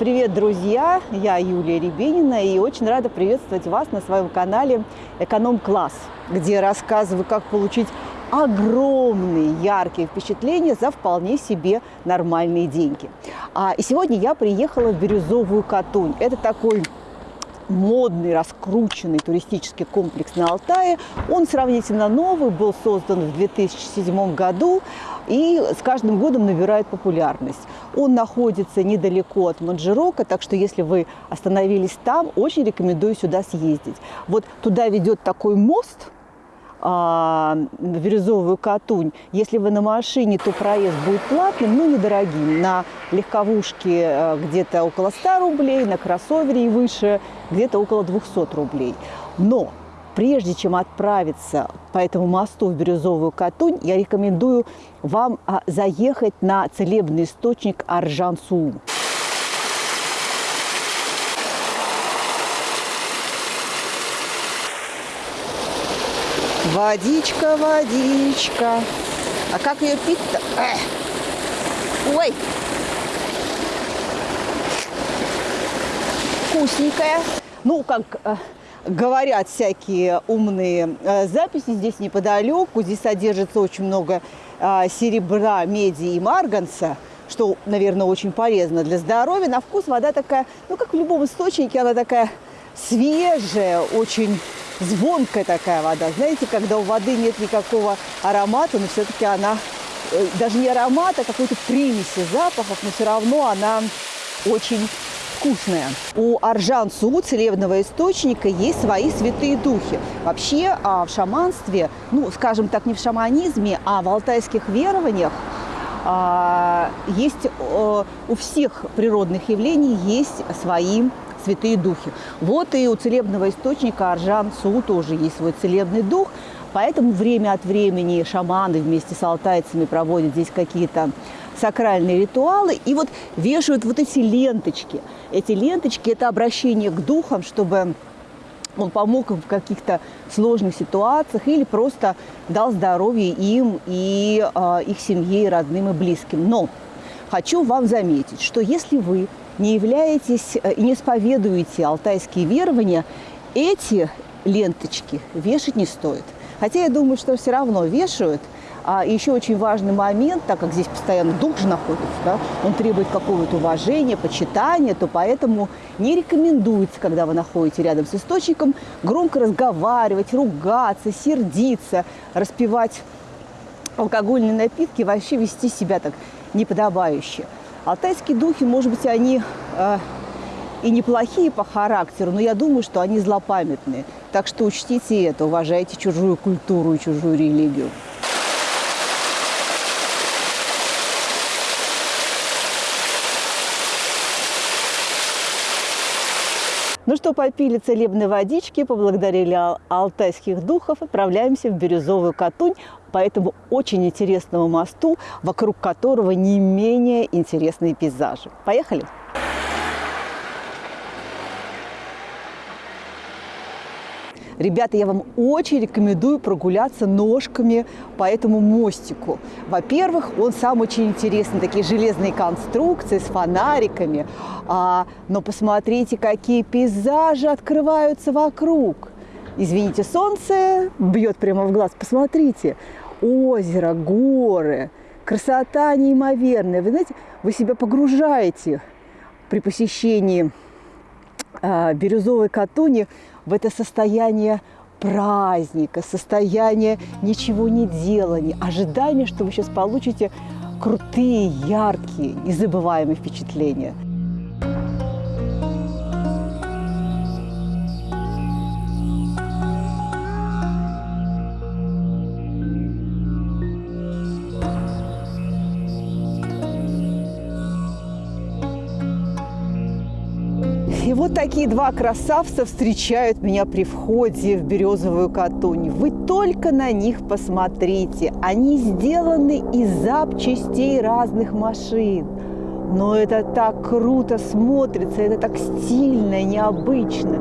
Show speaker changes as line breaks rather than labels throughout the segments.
Привет, друзья! Я Юлия Рябинина и очень рада приветствовать вас на своем канале «Эконом-класс», где рассказываю, как получить огромные яркие впечатления за вполне себе нормальные деньги. А, и сегодня я приехала в Бирюзовую Катунь. Это такой модный, раскрученный туристический комплекс на Алтае. Он сравнительно новый, был создан в 2007 году и с каждым годом набирает популярность. Он находится недалеко от Манжирока, так что если вы остановились там, очень рекомендую сюда съездить. Вот туда ведет такой мост – а, Катунь. Если вы на машине, то проезд будет платным, но недорогим. На легковушке э, где-то около 100 рублей, на кроссовере и выше где-то около 200 рублей. Но прежде чем отправиться по этому мосту в Бирюзовую Катунь, я рекомендую вам а, заехать на целебный источник Аржан-Суу. Водичка, водичка. А как ее пить-то? Ой! Вкусненькая. Ну, как э, говорят всякие умные э, записи, здесь неподалеку. Здесь содержится очень много э, серебра, меди и марганца что, наверное, очень полезно для здоровья. На вкус вода такая, ну, как в любом источнике, она такая свежая, очень звонкая такая вода. Знаете, когда у воды нет никакого аромата, но все-таки она, э, даже не аромата, а какой-то примеси запахов, но все равно она очень вкусная. У Аржан-Су, целебного источника, есть свои святые духи. Вообще а в шаманстве, ну, скажем так, не в шаманизме, а в алтайских верованиях а, есть у всех природных явлений есть свои святые духи. Вот и у целебного источника Аржан Су тоже есть свой целебный дух, поэтому время от времени шаманы вместе с алтайцами проводят здесь какие-то сакральные ритуалы и вот вешают вот эти ленточки. Эти ленточки – это обращение к духам, чтобы он помог им в каких-то сложных ситуациях или просто дал здоровье им и э, их семье, родным и близким. Но хочу вам заметить, что если вы не являетесь э, и не исповедуете алтайские верования, эти ленточки вешать не стоит. Хотя я думаю, что все равно вешают. А еще очень важный момент, так как здесь постоянно дух же находится, да, он требует какого-то уважения, почитания, то поэтому не рекомендуется, когда вы находитесь рядом с источником, громко разговаривать, ругаться, сердиться, распивать алкогольные напитки, вообще вести себя так неподобающе. Алтайские духи, может быть, они э, и неплохие по характеру, но я думаю, что они злопамятные. Так что учтите это, уважайте чужую культуру и чужую религию. Ну что, попили целебной водички, поблагодарили алтайских духов, отправляемся в Бирюзовую Катунь по этому очень интересному мосту, вокруг которого не менее интересные пейзажи. Поехали! Ребята, я вам очень рекомендую прогуляться ножками по этому мостику. Во-первых, он сам очень интересный, такие железные конструкции с фонариками. А, но посмотрите, какие пейзажи открываются вокруг. Извините, солнце бьет прямо в глаз. Посмотрите, озеро, горы, красота неимоверная. Вы знаете, вы себя погружаете при посещении э, Бирюзовой Катуни в это состояние праздника, состояние ничего не делания, ожидания, что вы сейчас получите крутые, яркие, незабываемые впечатления – вот такие два красавца встречают меня при входе в Березовую Катунь. Вы только на них посмотрите. Они сделаны из запчастей разных машин. Но это так круто смотрится, это так стильно, необычно.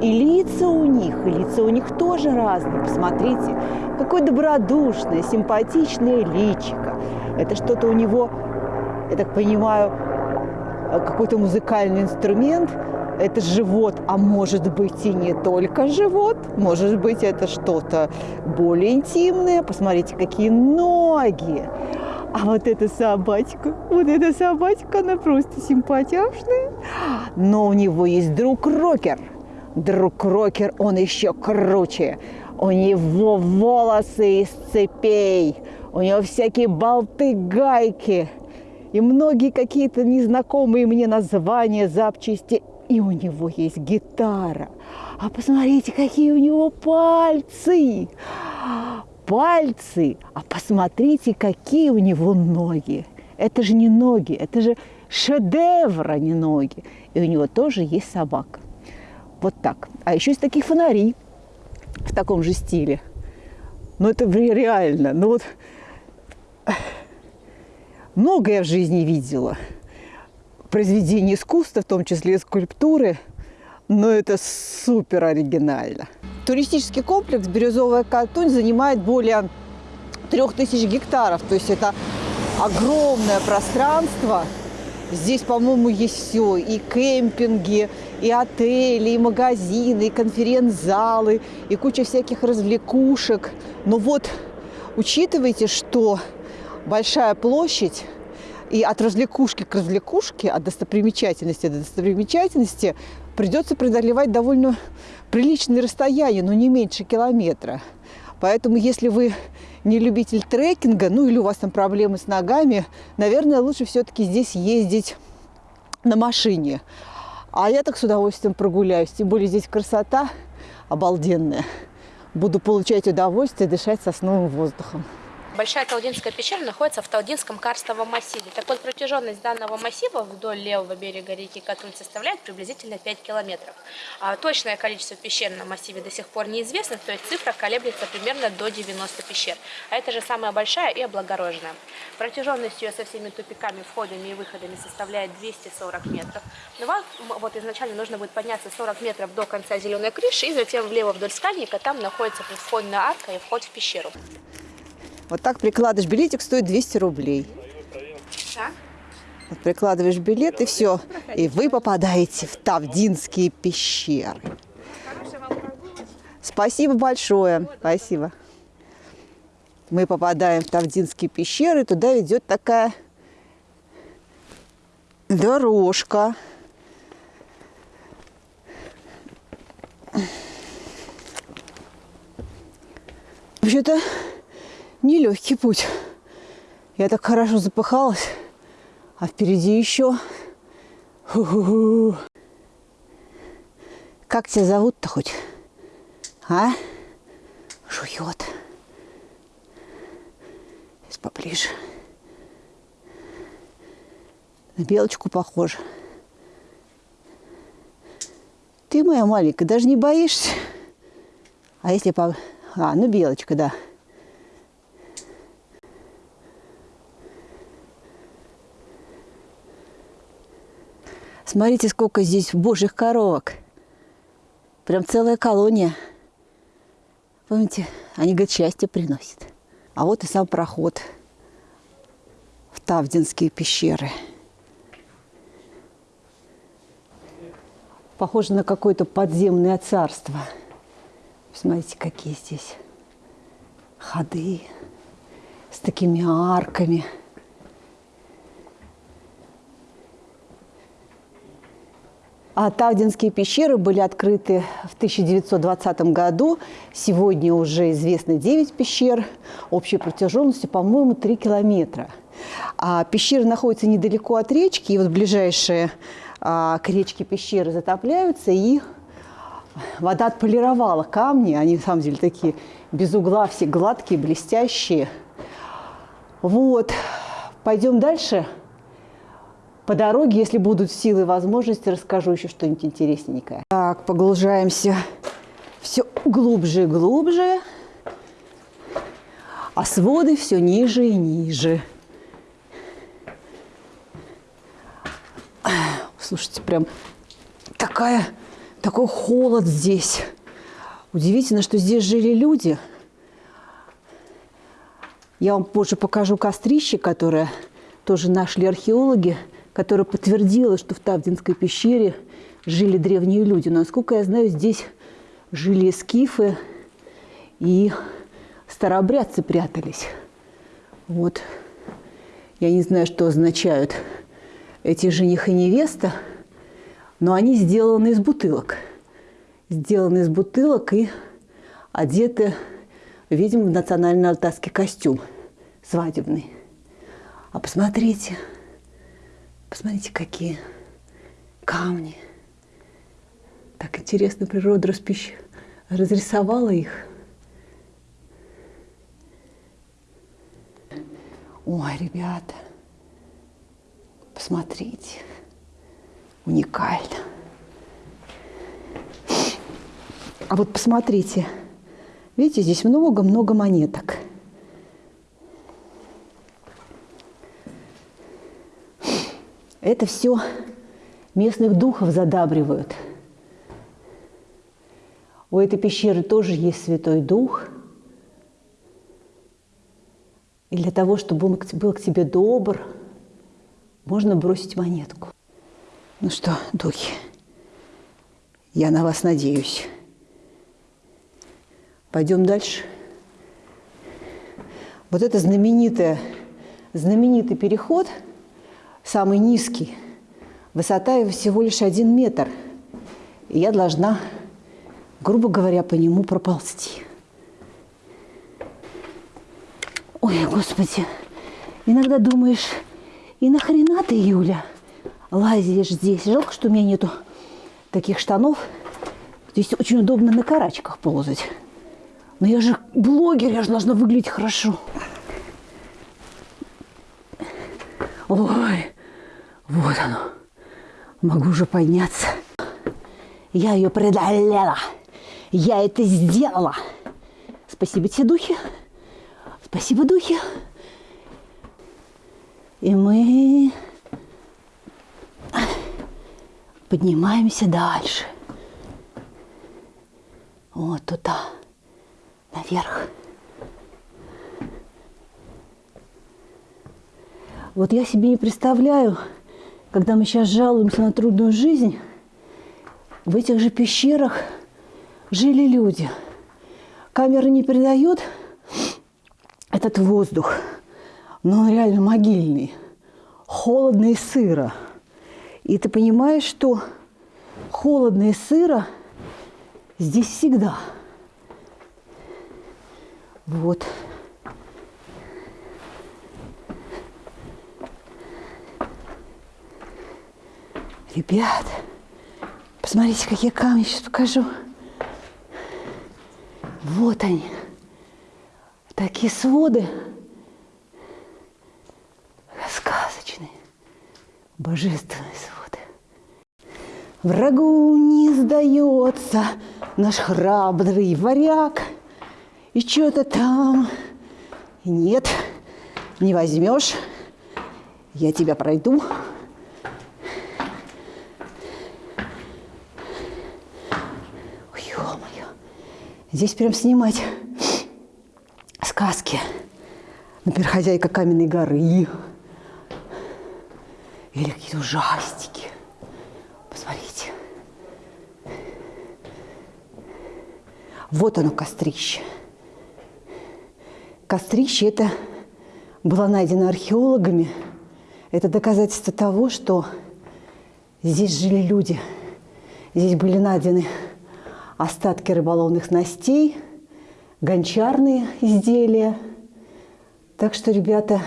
И лица у них, и лица у них тоже разные. Посмотрите, какое добродушное, симпатичное личико. Это что-то у него, я так понимаю, э, какой-то музыкальный инструмент. Это живот, а может быть и не только живот, может быть это что-то более интимное. Посмотрите, какие ноги. А вот эта собачка, вот эта собачка, она просто симпатяшная. Но у него есть друг Рокер. Друг Рокер, он еще круче. У него волосы из цепей, у него всякие болты, гайки и многие какие-то незнакомые мне названия, запчасти. И у него есть гитара. А посмотрите, какие у него пальцы! Пальцы! А посмотрите, какие у него ноги! Это же не ноги, это же шедевр, а не ноги. И у него тоже есть собака. Вот так. А еще есть такие фонари в таком же стиле. Но это реально. Ну вот много я в жизни видела. Произведения искусства, в том числе и скульптуры, но это супер оригинально. Туристический комплекс «Бирюзовая Катунь» занимает более трех тысяч гектаров. То есть это огромное пространство. Здесь, по-моему, есть все. И кемпинги, и отели, и магазины, и конференц-залы, и куча всяких развлекушек. Но вот учитывайте, что большая площадь, и от развлекушки к развлекушке, от достопримечательности до достопримечательности придется преодолевать довольно приличные расстояния, но не меньше километра. Поэтому, если вы не любитель трекинга, ну или у вас там проблемы с ногами, наверное, лучше все-таки здесь ездить на машине. А я так с удовольствием прогуляюсь. Тем более здесь красота обалденная. Буду получать удовольствие дышать сосновым воздухом.
Большая Талдинская пещера находится в Талдинском карстовом массиве. Так вот, протяженность данного массива вдоль левого берега реки Катунь составляет приблизительно 5 километров. А точное количество пещер на массиве до сих пор неизвестно, то есть цифра колеблется примерно до 90 пещер. А это же самая большая и облагороженная. Протяженность ее со всеми тупиками, входами и выходами составляет 240 метров. Но вам вот изначально нужно будет подняться 40 метров до конца зеленой крыши, и затем влево вдоль скальника, там находится входная арка и вход в пещеру.
Вот так прикладываешь билетик, стоит 200 рублей. Вот прикладываешь билет и все. И вы попадаете в Тавдинские пещеры. Спасибо большое. Спасибо. Мы попадаем в Тавдинские пещеры. Туда идет такая дорожка. Вообще-то нелегкий путь. Я так хорошо запыхалась, а впереди еще. Ху -ху. Как тебя зовут-то хоть? А? Жует. Сейчас поближе. На белочку похоже. Ты моя маленькая, даже не боишься? А если по... А, ну белочка, да. Смотрите, сколько здесь божьих коровок. Прям целая колония. Помните, они, говорят, счастье приносят. А вот и сам проход в Тавдинские пещеры. Похоже на какое-то подземное царство. Смотрите, какие здесь ходы с такими арками – А Тавдинские пещеры были открыты в 1920 году. Сегодня уже известно 9 пещер, общей протяженностью, по-моему, 3 километра. А пещеры находятся недалеко от речки, и вот ближайшие а, к речке пещеры затопляются, и вода отполировала камни, они, на самом деле, такие без угла, все гладкие, блестящие. Вот, пойдем дальше. По дороге, если будут силы и возможности, расскажу еще что-нибудь интересненькое. Так, погружаемся все глубже и глубже, а своды все ниже и ниже. Слушайте, прям такая, такой холод здесь. Удивительно, что здесь жили люди. Я вам позже покажу кострище, которое тоже нашли археологи которая подтвердила, что в Тавдинской пещере жили древние люди. Насколько я знаю, здесь жили скифы и старообрядцы прятались. Вот. Я не знаю, что означают эти жених и невеста, но они сделаны из бутылок. Сделаны из бутылок и одеты, видимо, в национальный алтайский костюм свадебный. А посмотрите, посмотрите, какие камни. Так интересно природа распищ... разрисовала их. Ой, ребята, посмотрите, уникально. А вот посмотрите, видите, здесь много-много монеток. Это все местных духов задабривают. У этой пещеры тоже есть Святой Дух. И для того, чтобы он был к тебе добр, можно бросить монетку. Ну что, духи, я на вас надеюсь. Пойдем дальше. Вот это знаменитое, знаменитый переход, самый низкий, высота его всего лишь один метр. И я должна, грубо говоря, по нему проползти. Ой, Господи, иногда думаешь, и нахрена ты, Юля, лазишь здесь? Жалко, что у меня нету таких штанов. Здесь очень удобно на карачках ползать. Но я же блогер, я же должна выглядеть хорошо. Ой, вот оно. Могу уже подняться. Я ее преодолела. Я это сделала. Спасибо тебе, духи. Спасибо, духи. И мы поднимаемся дальше. Вот туда наверх. Вот я себе не представляю, когда мы сейчас жалуемся на трудную жизнь, в этих же пещерах жили люди. Камера не передает этот воздух, но он реально могильный, холодно и сыро. И ты понимаешь, что холодно и сыро здесь всегда – вот. Ребят, посмотрите, какие камни, сейчас покажу. Вот они. Такие своды. Сказочные. Божественные своды. Врагу не сдается наш храбрый варяг – и что-то там. Нет, не возьмешь. Я тебя пройду. Ой, ё-моё. Здесь прям снимать сказки. Например, «Хозяйка каменной горы». Или какие-то ужастики. Посмотрите. Вот оно, кострище. Кострище это было найдено археологами. Это доказательство того, что здесь жили люди. Здесь были найдены остатки рыболовных снастей, гончарные изделия. Так что, ребята,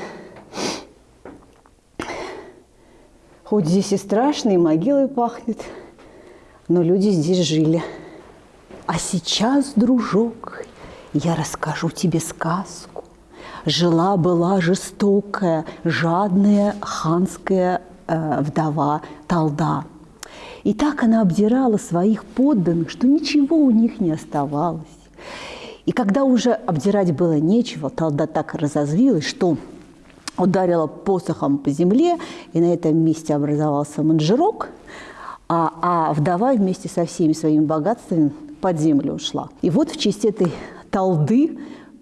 хоть здесь и страшно, и могилой пахнет, но люди здесь жили. А сейчас, дружок, я расскажу тебе сказку. Жила-была жестокая, жадная ханская э, вдова Талда. И так она обдирала своих подданных, что ничего у них не оставалось. И когда уже обдирать было нечего, Талда так разозлилась, что ударила посохом по земле, и на этом месте образовался манжерок, а, а вдова вместе со всеми своими богатствами под землю ушла. И вот в честь этой талды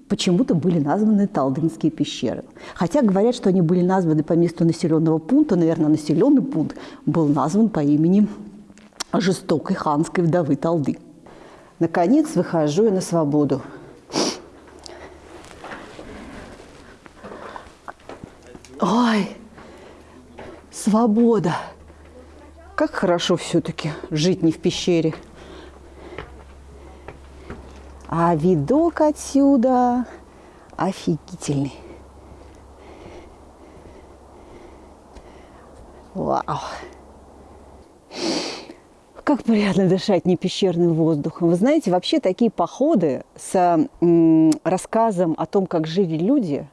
почему-то были названы Талдынские пещеры. Хотя говорят, что они были названы по месту населенного пункта. Наверное, населенный пункт был назван по имени жестокой ханской вдовы Талды. Наконец выхожу я на свободу. Ой, свобода! Как хорошо все-таки жить не в пещере. А видок отсюда офигительный. Вау! Как приятно дышать не пещерным воздухом. Вы знаете, вообще такие походы с рассказом о том, как жили люди,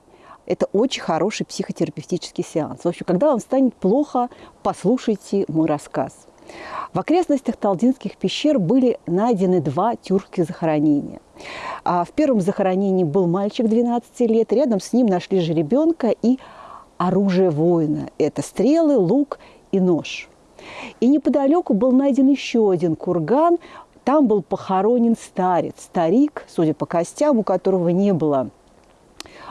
это очень хороший психотерапевтический сеанс. В общем, когда вам станет плохо, послушайте мой рассказ. В окрестностях Талдинских пещер были найдены два тюркских захоронения. А в первом захоронении был мальчик 12 лет, рядом с ним нашли жеребенка и оружие воина. Это стрелы, лук и нож. И неподалеку был найден еще один курган. Там был похоронен старец, старик, судя по костям, у которого не было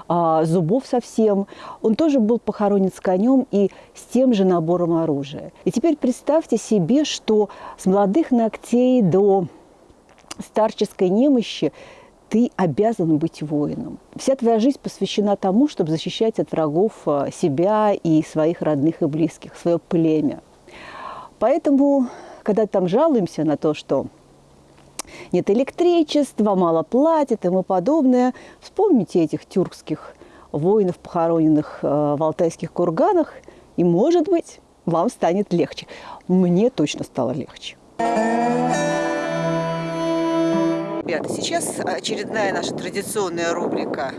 а, зубов совсем. Он тоже был похоронен с конем и с тем же набором оружия. И теперь представьте себе, что с молодых ногтей до старческой немощи ты обязан быть воином. Вся твоя жизнь посвящена тому, чтобы защищать от врагов а, себя и своих родных и близких, свое племя. Поэтому, когда там жалуемся на то, что нет электричества, мало платят и тому подобное, вспомните этих тюркских воинов, похороненных э, в алтайских курганах, и, может быть, вам станет легче. Мне точно стало легче. Ребята, сейчас очередная наша традиционная рубрика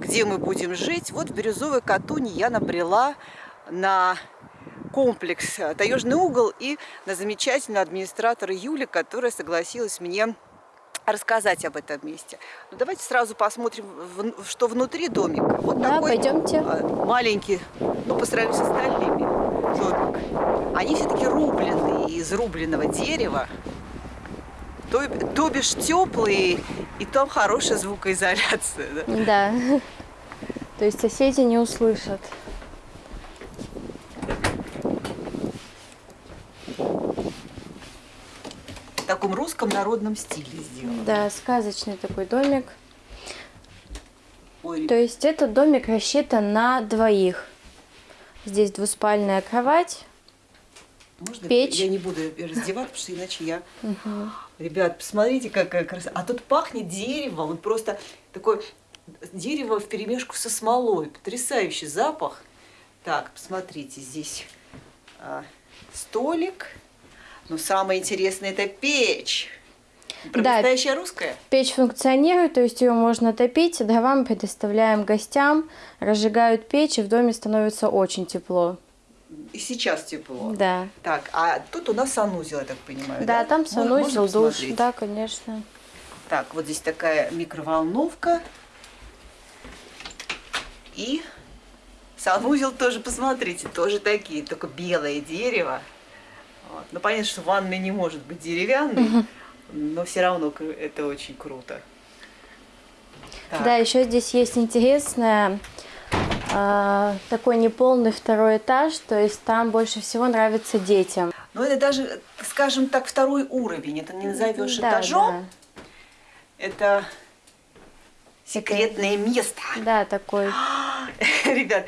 «Где мы будем жить?». Вот в Бирюзовой Катуни я набрела на комплекс э, «Таежный угол» и на замечательную администратора Юли, которая согласилась мне рассказать об этом месте. Ну, давайте сразу посмотрим, что внутри домика.
Вот да, такой пойдемте. А,
маленький, ну, по сравнению с остальными домик. Они все-таки рубленные, из рубленного дерева. То, то бишь теплые, и там хорошая звукоизоляция.
Да? да. То есть соседи не услышат.
Таком русском народном стиле сделано.
Да, сказочный такой домик. Ой. То есть этот домик рассчитан на двоих. Здесь двуспальная кровать.
Можно
печь?
Я не буду раздевать, потому что иначе я... Угу. Ребят, посмотрите, какая красота. А тут пахнет деревом. Вот просто такое дерево в перемешку со смолой. Потрясающий запах. Так, посмотрите, здесь а, столик. Но самое интересное это печь. Да, настоящая русская?
Печь функционирует, то есть ее можно топить. Дрова мы предоставляем гостям, разжигают печь, и в доме становится очень тепло.
И сейчас тепло.
Да.
Так, а тут у нас санузел, я так понимаю.
Да, да? там санузел, душ. Да, конечно.
Так, вот здесь такая микроволновка. И санузел тоже, посмотрите, тоже такие, только белое дерево. Вот. Ну, понятно, что ванная не может быть деревянной, угу. но все равно это очень круто.
Так. Да, еще здесь есть интересное э, такой неполный второй этаж, то есть там больше всего нравится детям.
Ну, это даже, скажем так, второй уровень, это не назовешь да, этажом. Да. Это секретное это... место.
Да, такой.
Ребят,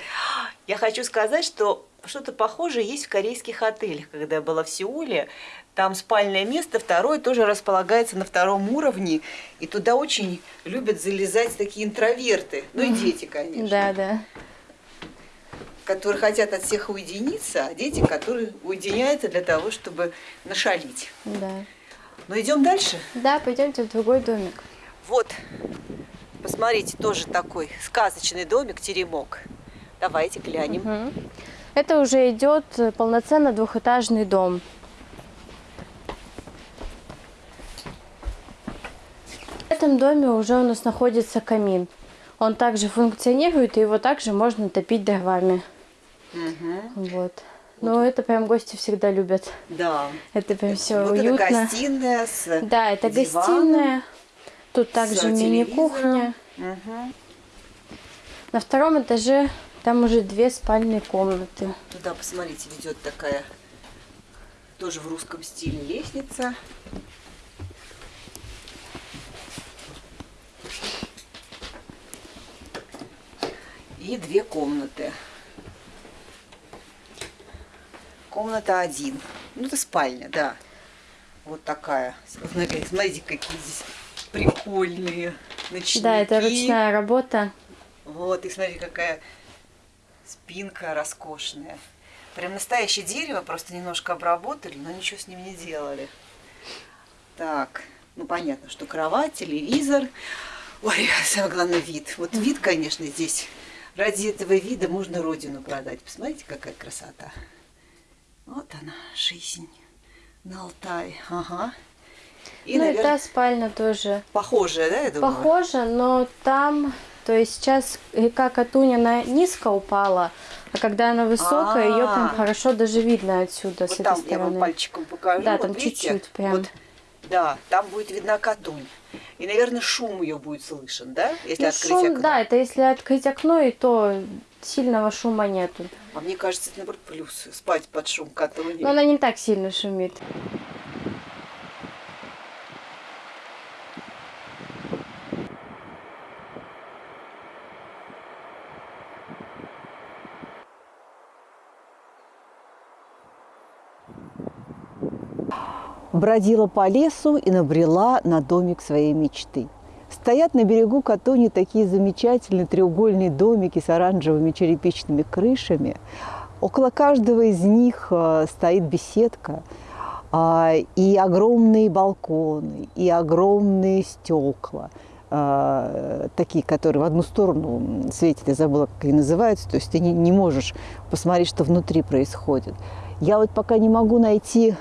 я хочу сказать, что что-то похожее есть в корейских отелях. Когда я была в Сеуле, там спальное место, второе тоже располагается на втором уровне. И туда очень любят залезать такие интроверты. Ну и дети, конечно.
Да, да.
Которые хотят от всех уединиться, а дети, которые уединяются для того, чтобы нашалить.
Да.
Ну идем дальше?
Да, пойдемте в другой домик.
Вот, посмотрите, тоже такой сказочный домик, теремок. Давайте глянем. Угу.
Это уже идет полноценно двухэтажный дом. В этом доме уже у нас находится камин. Он также функционирует, и его также можно топить дровами. Угу. Вот. Но вот. это прям гости всегда любят.
Да.
Это прям все вот уютно.
Это гостиная с
Да, это
диваном,
гостиная. Тут также мини-кухня.
Угу.
На втором этаже там уже две спальные комнаты.
Туда, посмотрите, ведет такая тоже в русском стиле лестница. И две комнаты. Комната один. Ну, это спальня, да. Вот такая. Смотрите, смотрите какие здесь прикольные ночники.
Да, это ручная работа.
Вот, и смотри, какая спинка роскошная. Прям настоящее дерево, просто немножко обработали, но ничего с ним не делали. Так, ну понятно, что кровать, телевизор. Ой, самое главное вид. Вот вид, конечно, здесь. Ради этого вида можно родину продать. Посмотрите, какая красота. Вот она, жизнь на Алтае. Ага.
И, ну наверное, и та спальня тоже.
Похожая, да, я думаю?
Похожа, но там, то есть сейчас река Катунь, она низко упала, а когда она высокая, ее прям хорошо даже видно отсюда,
вот
с этой стороны.
я вам пальчиком покажу.
Да, там чуть-чуть прям.
Да, там будет видна Катунь. И, наверное, шум ее будет слышен, да? Если
Ну,
открыть
шум,
окно.
да, это если открыть окно, и то сильного шума нету.
А мне кажется, это, наоборот, плюс. Спать под шум Катуни.
Но она не так сильно шумит.
Бродила по лесу и набрела на домик своей мечты. Стоят на берегу Катони такие замечательные треугольные домики с оранжевыми черепичными крышами. Около каждого из них э, стоит беседка, а, и огромные балконы, и огромные стекла, а, такие, которые в одну сторону светят, я забыла, как они называются, то есть ты не, не можешь посмотреть, что внутри происходит. Я вот пока не могу найти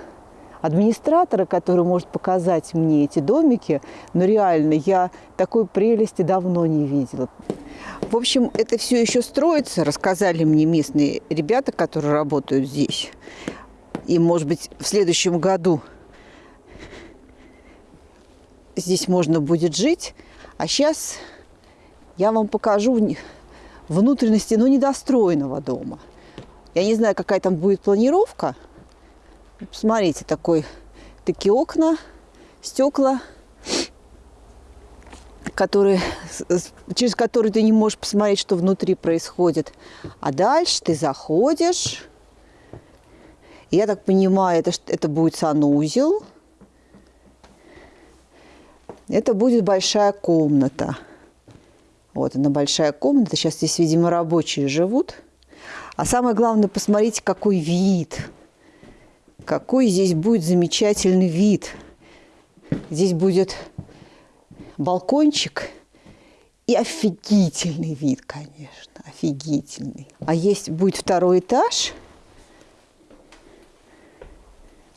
администратора, который может показать мне эти домики, но реально я такой прелести давно не видела. В общем, это все еще строится, рассказали мне местные ребята, которые работают здесь. И, может быть, в следующем году здесь можно будет жить. А сейчас я вам покажу внутренности, но недостроенного дома. Я не знаю, какая там будет планировка. Смотрите, такой, такие окна, стекла, которые, через которые ты не можешь посмотреть, что внутри происходит. А дальше ты заходишь. Я так понимаю, это, это будет санузел. Это будет большая комната. Вот она большая комната. Сейчас здесь, видимо, рабочие живут. А самое главное, посмотрите, какой вид. Какой здесь будет замечательный вид. Здесь будет балкончик и офигительный вид, конечно, офигительный. А есть будет второй этаж.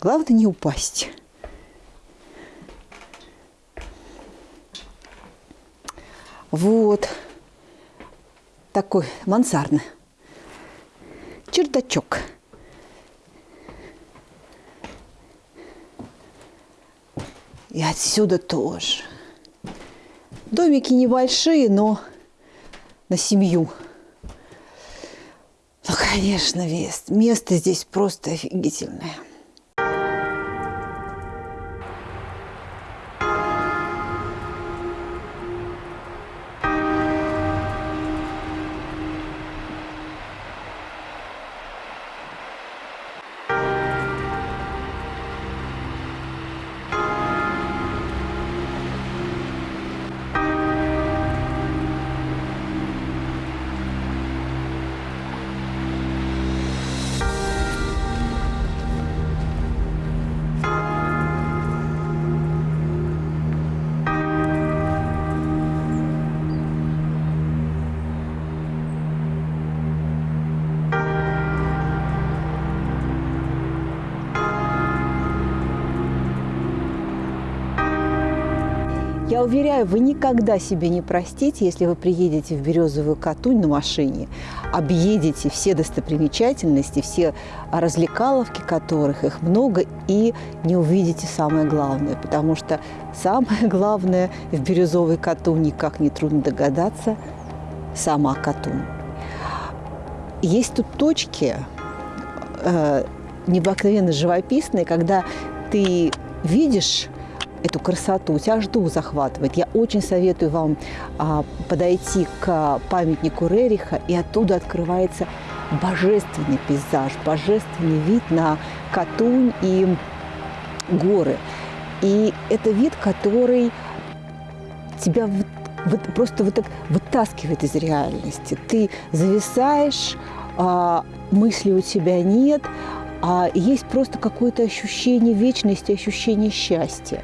Главное не упасть. Вот такой мансардный чердачок. И отсюда тоже. Домики небольшие, но на семью. Ну, конечно, вес. Место здесь просто офигительное. Уверяю, вы никогда себе не простите, если вы приедете в Березовую Катунь на машине, объедете все достопримечательности, все развлекаловки которых, их много, и не увидите самое главное. Потому что самое главное в Березовой Катуни, как нетрудно догадаться, сама Катунь. Есть тут точки э, необыкновенно живописные, когда ты видишь эту красоту, тебя жду захватывает. Я очень советую вам а, подойти к памятнику Рериха, и оттуда открывается божественный пейзаж, божественный вид на Катунь и горы. И это вид, который тебя вот, просто вот так вытаскивает из реальности. Ты зависаешь, а, мысли у тебя нет, а есть просто какое-то ощущение вечности, ощущение счастья.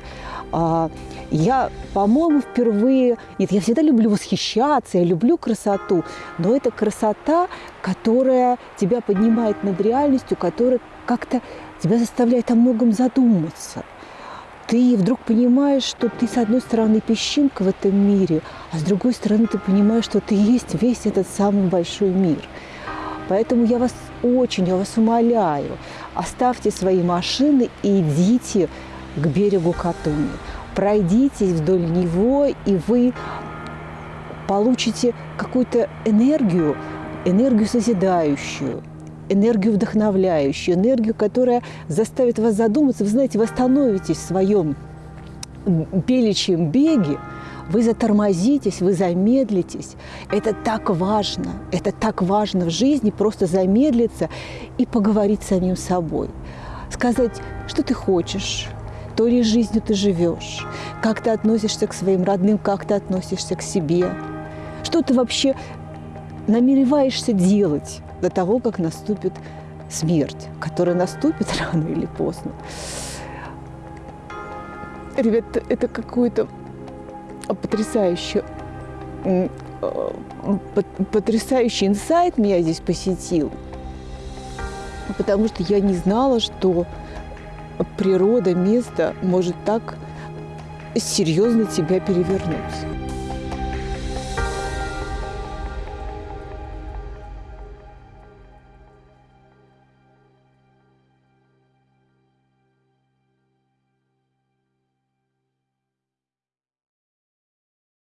А, я, по-моему, впервые... Нет, я всегда люблю восхищаться, я люблю красоту, но это красота, которая тебя поднимает над реальностью, которая как-то тебя заставляет о многом задуматься. Ты вдруг понимаешь, что ты, с одной стороны, песчинка в этом мире, а с другой стороны, ты понимаешь, что ты есть весь этот самый большой мир. Поэтому я вас очень, я вас умоляю, оставьте свои машины и идите к берегу Катуни. Пройдитесь вдоль него, и вы получите какую-то энергию, энергию созидающую, энергию вдохновляющую, энергию, которая заставит вас задуматься. Вы знаете, вы остановитесь в своем беличьем беге, вы затормозитесь, вы замедлитесь. Это так важно, это так важно в жизни, просто замедлиться и поговорить с самим собой. Сказать, что ты хочешь, ли жизнью ты живешь, как ты относишься к своим родным, как ты относишься к себе, что ты вообще намереваешься делать до того, как наступит смерть, которая наступит рано или поздно. Ребята, это какое-то потрясающее, э, потрясающий инсайт меня здесь посетил, потому что я не знала, что природа, место может так серьезно тебя перевернуть.